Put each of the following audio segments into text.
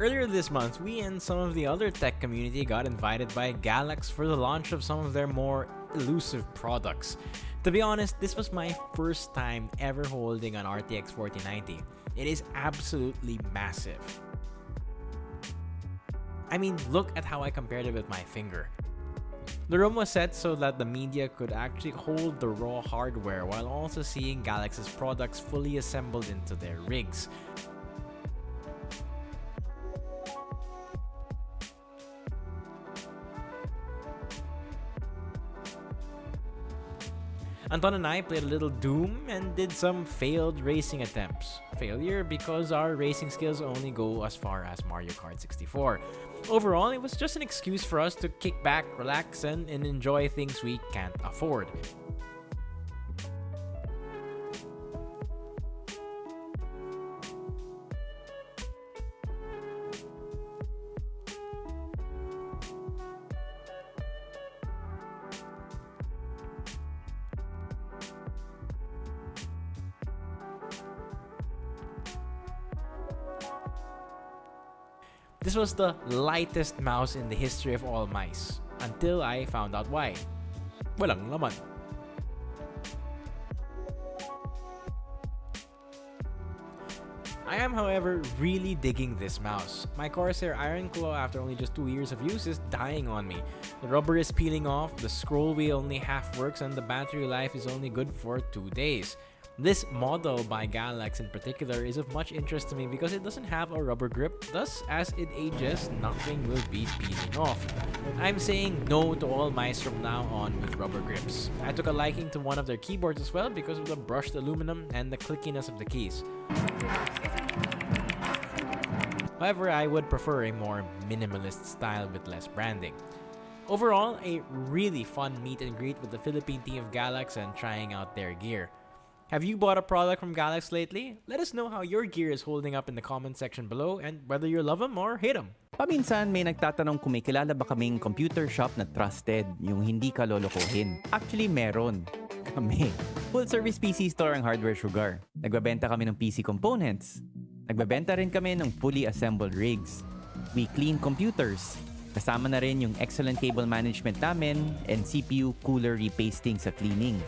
Earlier this month, we and some of the other tech community got invited by Galax for the launch of some of their more elusive products. To be honest, this was my first time ever holding an RTX 4090. It is absolutely massive. I mean, look at how I compared it with my finger. The room was set so that the media could actually hold the raw hardware while also seeing Galax's products fully assembled into their rigs. Anton and I played a little Doom and did some failed racing attempts. Failure because our racing skills only go as far as Mario Kart 64. Overall, it was just an excuse for us to kick back, relax, and, and enjoy things we can't afford. This was the lightest mouse in the history of all mice, until I found out why. Walang laman. I am, however, really digging this mouse. My Corsair Iron Claw after only just 2 years of use is dying on me. The rubber is peeling off, the scroll wheel only half works, and the battery life is only good for 2 days. This model by Galax in particular is of much interest to me because it doesn't have a rubber grip, thus as it ages, nothing will be peeling off. I'm saying no to all mice from now on with rubber grips. I took a liking to one of their keyboards as well because of the brushed aluminum and the clickiness of the keys. However, I would prefer a more minimalist style with less branding. Overall, a really fun meet and greet with the Philippine team of Galax and trying out their gear. Have you bought a product from Galax lately? Let us know how your gear is holding up in the comment section below and whether you love them or hate them. Paminsan may nagtatanong kung may kilala ba kaming computer shop na trusted, yung hindi ka lolokohin. Actually, meron. Kami. Full service PC store ang Hardware Sugar. Nagbabenta kami ng PC components. Nagbabenta rin kami ng fully assembled rigs. We clean computers. Kasama na rin yung excellent cable management namin and CPU cooler repasting sa cleaning.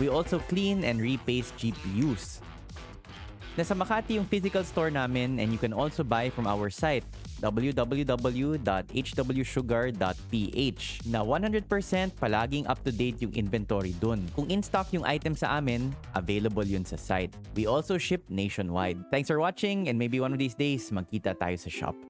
We also clean and repaste GPUs. Nasa Makati yung physical store namin and you can also buy from our site www.hwsugar.ph na 100% palaging up-to-date yung inventory dun. Kung in-stock yung item sa amin, available yun sa site. We also ship nationwide. Thanks for watching and maybe one of these days magkita tayo sa shop.